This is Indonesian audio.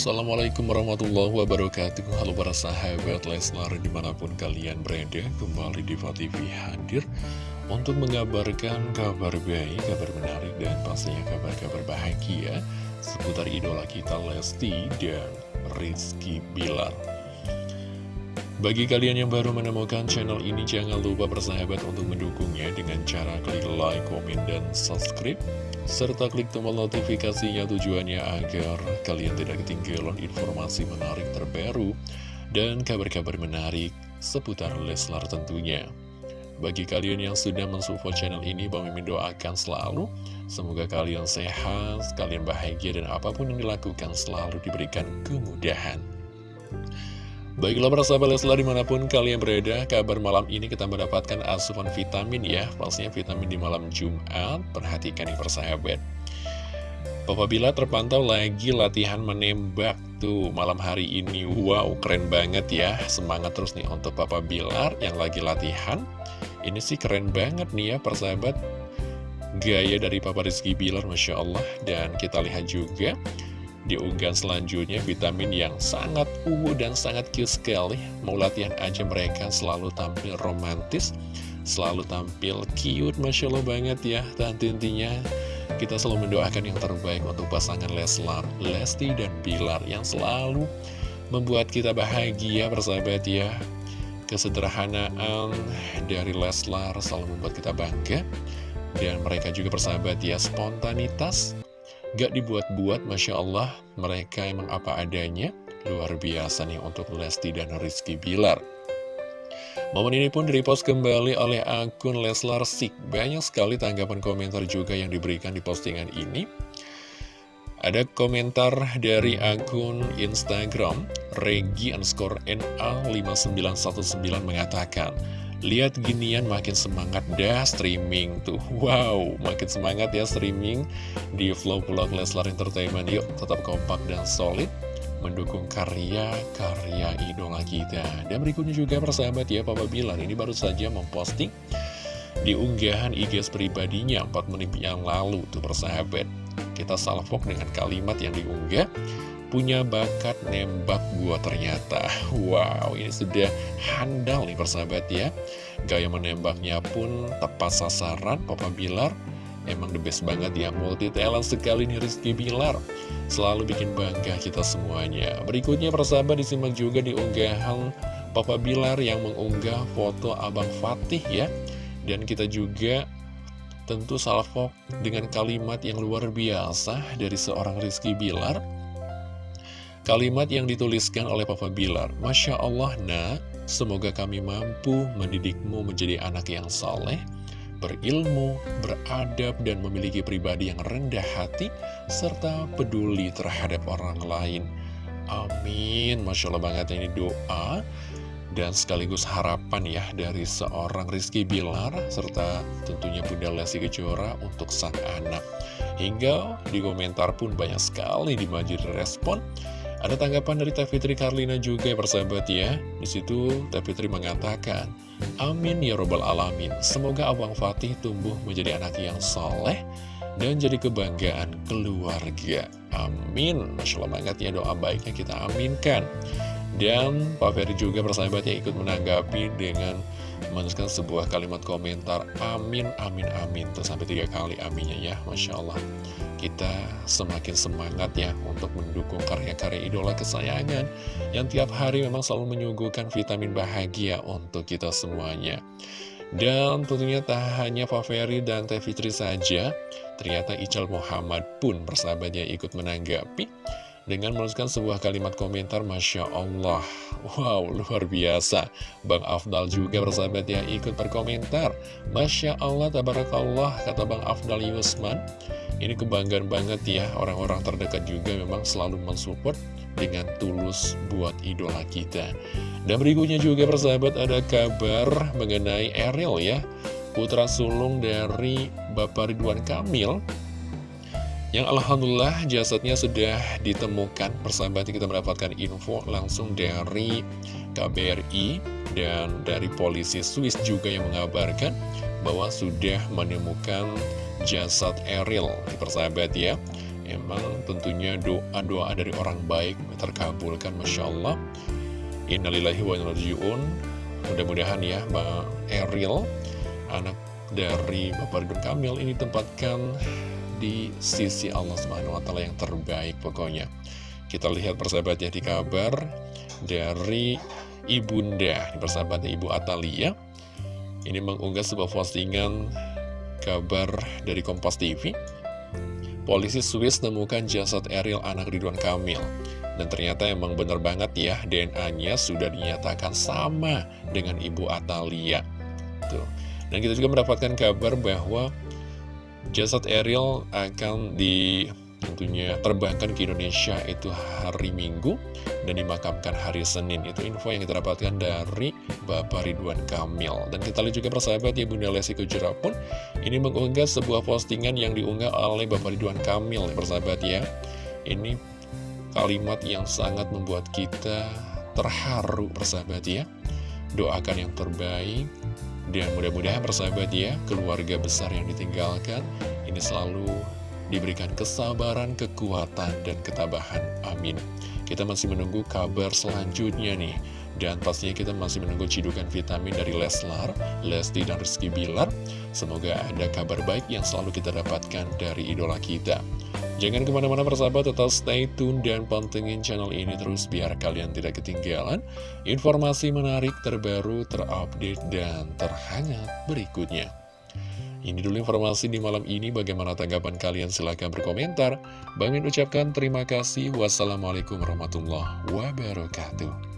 Assalamualaikum warahmatullahi wabarakatuh. Halo para sahabat Leslar di mana pun kalian berada Kembali di TV hadir Untuk mengabarkan kabar baik, kabar menarik Dan pastinya kabar-kabar bahagia Seputar idola kita Lesti dan Rizky Bilar bagi kalian yang baru menemukan channel ini, jangan lupa bersahabat untuk mendukungnya dengan cara klik like, komen, dan subscribe serta klik tombol notifikasinya tujuannya agar kalian tidak ketinggalan informasi menarik terbaru dan kabar-kabar menarik seputar Leslar tentunya. Bagi kalian yang sudah mensupport channel ini, Bang Mimin doakan selalu semoga kalian sehat, kalian bahagia dan apa pun yang dilakukan selalu diberikan kemudahan. Baiklah para sahabat Leslar di mana pun kalian berada Kabar malam ini kita mendapatkan asupan vitamin ya. Pastinya vitamin di malam Jumat. Perhatikan nih persahabat Papa Bila terpantau lagi latihan menembak Tuh malam hari ini Wow keren banget ya. Semangat terus nih untuk Papa Bilar yang lagi latihan. Ini sih keren banget nih ya persahabat Gaya dari Papa Rizky Bilar Masya Allah. Dan kita lihat juga di unggahan selanjutnya vitamin yang sangat uwu dan sangat cute sekali. Mau latihan aja mereka selalu tampil romantis Selalu tampil cute Masya Allah banget ya. Dan intinya kita selalu mendoakan yang terbaik untuk pasangan Leslar, Lesti dan Bilar Yang selalu membuat kita bahagia bersahabat ya. Kesederhanaan dari Leslar selalu membuat kita bangga. Dan mereka juga bersahabat ya spontanitas Gak dibuat-buat, Masya Allah, mereka emang apa adanya. Luar biasa nih untuk Lesti dan Rizky Bilar. Momen ini pun direpost kembali oleh akun Leslar Sik. Banyak sekali tanggapan komentar juga yang diberikan di postingan ini. Ada komentar dari akun Instagram, Regi underscore NA5919 mengatakan, Lihat ginian makin semangat dah streaming tuh. Wow, makin semangat ya streaming. Di vlog-vlog Leslar Entertainment Yuk, tetap kompak dan solid Mendukung karya-karya idola kita. Dan berikutnya juga persahabat ya Papa Bilar Ini baru saja memposting di unggahan IG pribadinya 4 menit yang lalu tuh persahabat. Kita salvok dengan kalimat yang diunggah punya bakat nembak gua ternyata. Wow ini sudah handal nih persahabat ya. Gaya menembaknya pun tepat sasaran Papa Bilar. Emang the best banget ya multi talent sekali nih Rizky Bilar. Selalu bikin bangga kita semuanya. Berikutnya persahabat disimak juga di unggahan Papa Bilar yang mengunggah foto Abang Fatih ya. Dan kita juga tentu salvo dengan kalimat yang luar biasa dari seorang Rizky Bilar Kalimat yang dituliskan oleh Papa Bilar, Masya Allah nak, semoga kami mampu mendidikmu menjadi anak yang saleh, berilmu, beradab, dan memiliki pribadi yang rendah hati, serta peduli terhadap orang lain. Amin. Masya Allah banget ini doa dan sekaligus harapan ya dari seorang Rizky Bilar serta tentunya Bunda Lesti Kejora untuk sang anak. Hingga di komentar pun banyak sekali dimajir respon ada tanggapan dari Teh Fitri Karlina juga ya persahabat ya. Di situ Teh Fitri mengatakan, Amin ya robbal alamin. Semoga Abang Fatih tumbuh menjadi anak yang soleh dan jadi kebanggaan keluarga. Amin. Masya Allah banget ya doa baiknya kita aminkan. Dan Pak Ferry juga persahabatnya ikut menanggapi dengan menuliskan sebuah kalimat komentar Amin, amin, amin Tuh sampai tiga kali aminnya ya Masya Allah. Kita semakin semangat ya Untuk mendukung karya-karya idola kesayangan Yang tiap hari memang selalu menyuguhkan vitamin bahagia Untuk kita semuanya. Dan tentunya tak hanya Ferry dan Teh Fitri saja Ternyata Ical Muhammad pun persahabatnya ikut menanggapi dengan menuliskan sebuah kalimat komentar Masya Allah. Wow luar biasa. Bang Afdal juga bersahabat ya ikut berkomentar. Masya Allah tabarakallah kata Bang Afdal Yusman. Ini kebanggaan banget ya orang-orang terdekat juga memang selalu mensupport dengan tulus buat idola kita. Dan berikutnya juga bersahabat ada kabar mengenai Eril ya. Putra sulung dari Bapak Ridwan Kamil yang Alhamdulillah jasadnya sudah ditemukan. Persahabat kita mendapatkan info langsung dari KBRI Dan dari polisi Swiss juga yang mengabarkan Bahwa sudah menemukan jasad Eril. Persahabat ya Memang tentunya doa-doa dari orang baik terkabulkan Masya Allah. Innalillahi wa innallahi Mudah-mudahan ya Mbak Eril Anak dari Bapak Ridwan Kamil ini tempatkan di sisi Allah Subhanahu wa taala yang terbaik pokoknya. Kita lihat persahabatnya di kabar dari Ibunda, persahabatnya Ibu Atalia. Ini mengunggah sebuah postingan kabar dari Kompas TV. Polisi Swiss temukan jasad Eril anak Ridwan Kamil. Dan ternyata emang bener banget ya, DNA-nya sudah dinyatakan sama dengan Ibu Atalia. Tuh. Dan kita juga mendapatkan kabar bahwa Jasad Ariel akan di tentunya terbangkan ke Indonesia itu hari Minggu dan dimakamkan hari Senin. Itu info yang kita dapatkan dari Bapak Ridwan Kamil. Dan kita lihat juga persahabat ya Bunda Lesti Kejora pun ini mengunggah sebuah postingan yang diunggah oleh Bapak Ridwan Kamil, persahabat ya. Ini kalimat yang sangat membuat kita terharu, persahabat ya. Doakan yang terbaik dan mudah-mudahan persahabat ya, keluarga besar yang ditinggalkan ini selalu diberikan kesabaran, kekuatan, dan ketabahan. Amin. Kita masih menunggu kabar selanjutnya nih. Dan pastinya kita masih menunggu cidukan vitamin dari Leslar, Lesti, dan Rizky Bilar. Semoga ada kabar baik yang selalu kita dapatkan dari idola kita. Jangan ke mana-mana persahabat, tetap stay tune dan pantengin channel ini terus biar kalian tidak ketinggalan informasi menarik terbaru, terupdate, dan terhangat berikutnya. Ini dulu informasi di malam ini, bagaimana tanggapan kalian? Silahkan berkomentar. Bang ucapkan terima kasih. Wassalamualaikum warahmatullahi wabarakatuh.